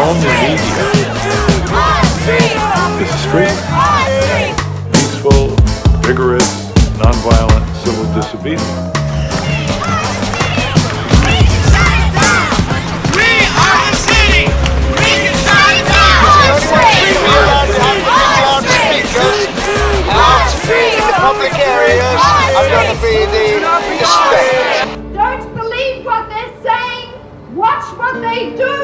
on the media. This is. Peaceful, vigorous, nonviolent civil disobedience. public areas going to be the, Don't believe what they're saying. Watch what they do.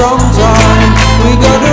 from we gotta.